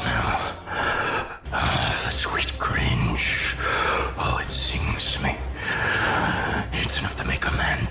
Smell? Ah, the sweet cringe. Oh, it sings me. It's enough to make a man.